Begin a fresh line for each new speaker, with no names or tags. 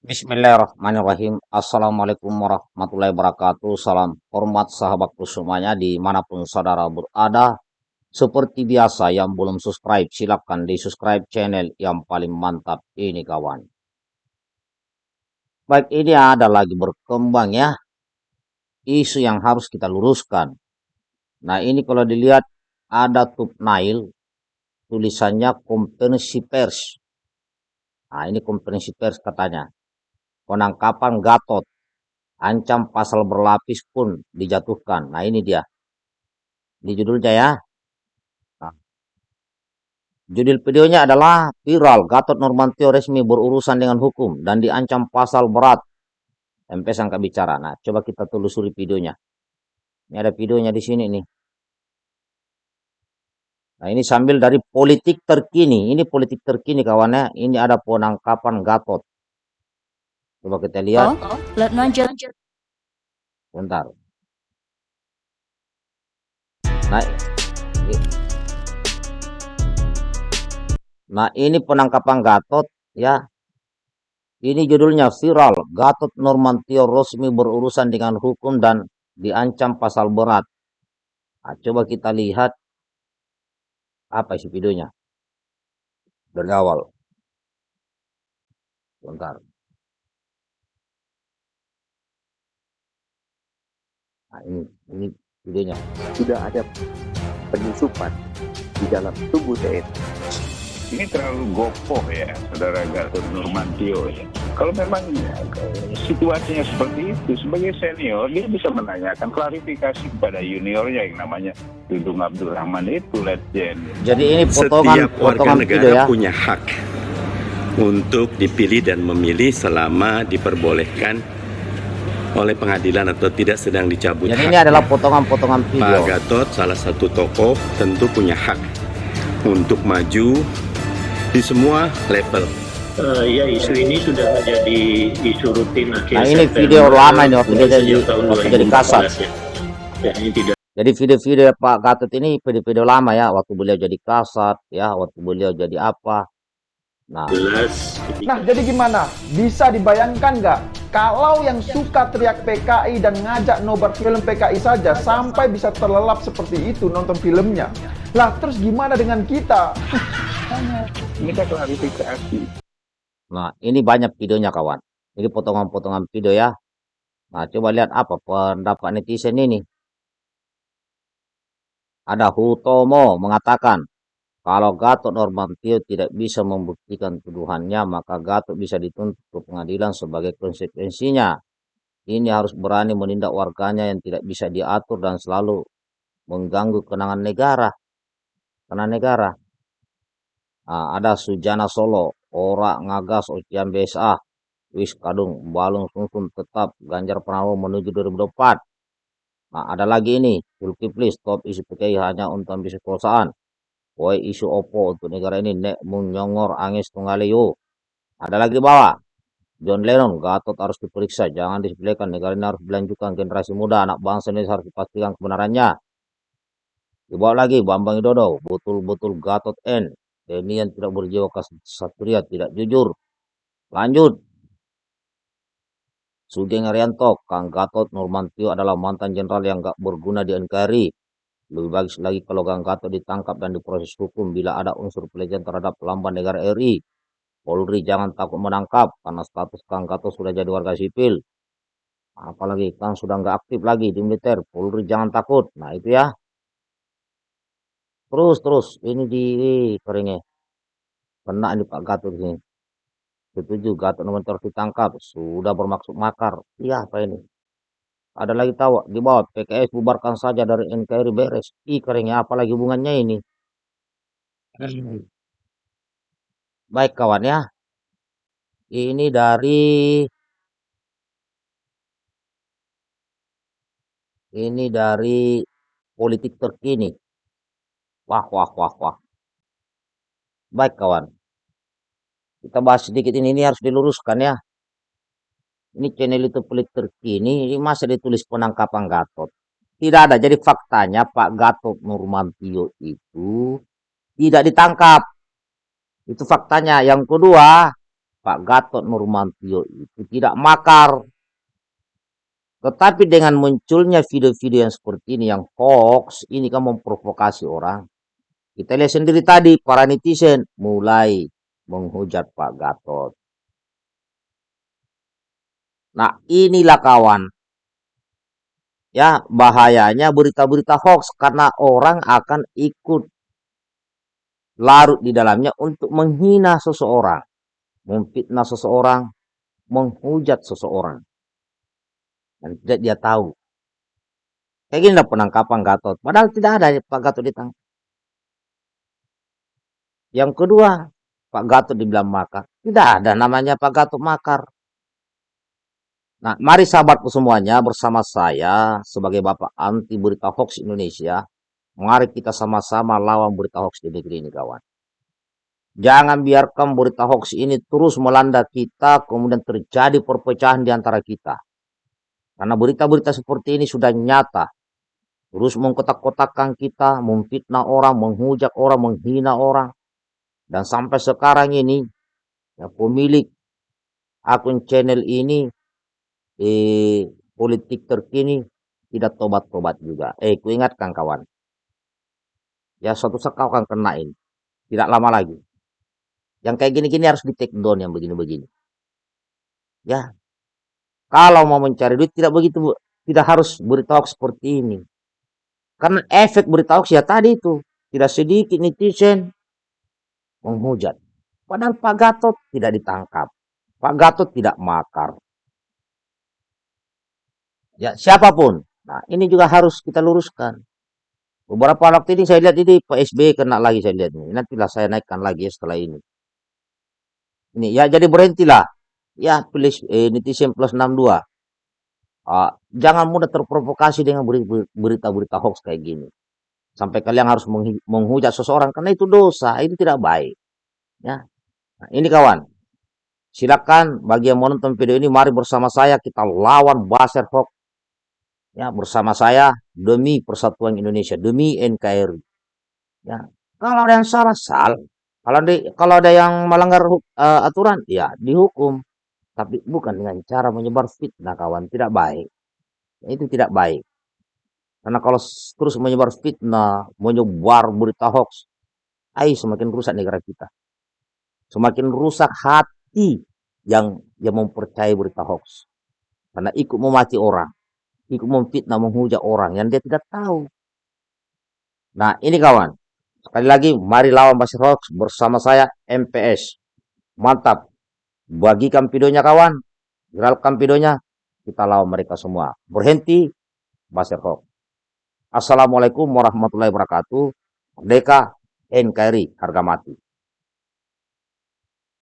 Bismillahirrahmanirrahim. Assalamualaikum warahmatullahi wabarakatuh. Salam hormat sahabatku semuanya di mana pun saudara berada. Seperti biasa yang belum subscribe silahkan di subscribe channel yang paling mantap ini kawan. Baik ini ada lagi berkembang ya. Isu yang harus kita luruskan. Nah ini kalau dilihat ada Nail tulisannya konferensi pers. Nah ini konferensi pers katanya penangkapan Gatot, ancam pasal berlapis pun dijatuhkan. Nah ini dia, di judulnya ya. Nah, judul videonya adalah viral Gatot Nurmantio resmi berurusan dengan hukum dan diancam pasal berat. MP sangka bicara. Nah, coba kita telusuri videonya. Ini ada videonya di sini nih. Nah, ini sambil dari politik terkini. Ini politik terkini kawannya. Ini ada penangkapan Gatot. Coba kita lihat. Oh, Letnan Bentar. Nah, nah ini penangkapan Gatot ya. Ini judulnya viral. Gatot Nurmantio resmi berurusan dengan hukum dan diancam pasal berat. Nah, coba kita lihat apa isi videonya dari awal. Bentar. Nah, ini, ini videonya.
Sudah ada penyusupan di dalam tubuh TNI.
Ini terlalu gopoh ya, saudara Gatot Nurmantio ya. Kalau memang ya, situasinya seperti itu, sebagai senior dia bisa menanyakan klarifikasi kepada juniornya yang namanya Dudung Abdurrahman itu legend.
Jadi ini potongan Setiap warga potongan negara ya. punya hak untuk dipilih dan memilih selama diperbolehkan oleh pengadilan atau tidak sedang dicabut.
Jadi ini adalah potongan-potongan video.
Pak Gatot salah satu tokoh tentu punya hak untuk maju di semua level.
Uh, ya isu ini sudah menjadi isu rutin
akhir Nah ini video lama ini waktu jadi, waktu jadi kasar. Ya. Ya, ini tidak. Jadi video-video Pak Gatot ini video-video lama ya waktu beliau jadi kasat ya waktu beliau jadi apa
Nah. Jelas. Nah, jadi gimana? Bisa dibayangkan nggak kalau yang suka teriak PKI dan ngajak nobar film PKI saja sampai bisa terlelap seperti itu nonton filmnya. Lah, terus gimana dengan kita?
Kita klarifikasi.
Nah, ini banyak videonya kawan. Ini potongan-potongan video ya. Nah, coba lihat apa pendapat netizen ini. Ada Hutomo mengatakan, kalau Gatot Nurmantio tidak bisa membuktikan tuduhannya, maka Gatot bisa dituntut ke pengadilan sebagai konsekuensinya. Ini harus berani menindak warganya yang tidak bisa diatur dan selalu mengganggu kenangan negara. Kenangan negara. Nah, ada Sujana Solo, Ora Ngagas, Ocian BSA, Wis Kadung, Balung Sungsun tetap Ganjar Pranowo menuju 2024. Nah, ada lagi ini, Zulkifli stop isi PKI hanya untuk ambisi kekuasaan. Woi isu opo untuk negara ini nek menyongor angis tunggaliyo. Ada lagi bawah. John Lennon, Gatot harus diperiksa, jangan disepelekan. Negara ini harus dilanjutkan generasi muda, anak bangsa ini harus dipastikan kebenarannya. Dibawa lagi Bambang Widodo, betul-betul Gatot N. Ini yang tidak berjiwa kesatria, tidak jujur. Lanjut. Sugeng Arianto, Kang Gatot Nurmantio adalah mantan jenderal yang gak berguna di NKRI. Lebih bagus lagi kalau Gang Gatot ditangkap dan diproses hukum bila ada unsur pelecehan terhadap lambang negara RI. Polri jangan takut menangkap karena status Kang Gatot sudah jadi warga sipil. Apalagi Kang sudah nggak aktif lagi di militer. Polri jangan takut. Nah itu ya. Terus terus ini di keringnya. Kena ini Pak Gatot ini. Setuju Gatot nomor ditangkap. Sudah bermaksud makar. Iya apa ini? Ada lagi tahu di bawah PKS bubarkan saja dari NKRI beres. Ih keringnya apalagi hubungannya ini. Baik kawan ya. Ini dari ini dari politik terkini. Wah wah wah wah. Baik kawan. Kita bahas sedikit ini, ini harus diluruskan ya. Ini channel itu pelit terkini, ini masa ditulis penangkapan Gatot. Tidak ada. Jadi faktanya Pak Gatot Nurmantio itu tidak ditangkap. Itu faktanya. Yang kedua, Pak Gatot Nurmantio itu tidak makar. Tetapi dengan munculnya video-video yang seperti ini, yang hoax, ini kan memprovokasi orang. Kita lihat sendiri tadi, para netizen mulai menghujat Pak Gatot. Nah, inilah kawan. Ya, bahayanya berita-berita hoax karena orang akan ikut larut di dalamnya untuk menghina seseorang, memfitnah seseorang, menghujat seseorang. Dan tidak dia tahu. Kayak gini penangkapan Gatot. Padahal tidak ada Pak Gatot ditangkap. Yang kedua, Pak Gatot dibilang makar. Tidak ada namanya Pak Gatot makar. Nah, mari sahabatku semuanya bersama saya sebagai Bapak anti berita hoax Indonesia Mari kita sama-sama lawan berita hoax di negeri ini kawan. Jangan biarkan berita hoax ini terus melanda kita, kemudian terjadi perpecahan di antara kita. Karena berita-berita seperti ini sudah nyata. Terus mengkotak-kotakkan kita, memfitnah orang, menghujat orang, menghina orang. Dan sampai sekarang ini, ya, pemilik akun channel ini, eh, politik terkini, tidak tobat-tobat juga. Eh, kuingatkan kawan, ya suatu saat kau akan kena ini. Tidak lama lagi. Yang kayak gini-gini harus di take down yang begini-begini. Ya. Kalau mau mencari duit tidak begitu, tidak harus berita hoax seperti ini. Karena efek berita hoax ya tadi itu. Tidak sedikit netizen menghujat. Padahal Pak Gatot tidak ditangkap. Pak Gatot tidak makar. Ya, siapa pun. Nah, ini juga harus kita luruskan. Beberapa waktu ini saya lihat ini Pak SBY kena lagi saya lihat ini. Nantilah saya naikkan lagi ya setelah ini. Ini ya jadi berhentilah. Ya pilih eh, netizen plus 62. Uh, jangan mudah terprovokasi dengan berita-berita hoax kayak gini. Sampai kalian harus menghujat seseorang karena itu dosa, itu tidak baik. Ya. Nah, ini kawan. Silakan bagi yang menonton video ini mari bersama saya kita lawan baser hoax ya bersama saya demi persatuan Indonesia, demi NKRI. Ya, kalau ada yang salah, salah. Kalau ada, kalau ada yang melanggar uh, aturan, ya dihukum. Tapi bukan dengan cara menyebar fitnah, kawan. Tidak baik. Itu tidak baik. Karena kalau terus menyebar fitnah, menyebar berita hoax, ay semakin rusak negara kita. Semakin rusak hati yang yang mempercayai berita hoax. Karena ikut memati orang ikut memfitnah, menghujat orang yang dia tidak tahu. Nah, ini kawan. Sekali lagi, mari lawan Basir Hoax bersama saya MPS. Mantap. Bagikan videonya kawan. Viralkan videonya. Kita lawan mereka semua. Berhenti Basir Hoax. Assalamualaikum warahmatullahi wabarakatuh. Merdeka NKRI harga mati.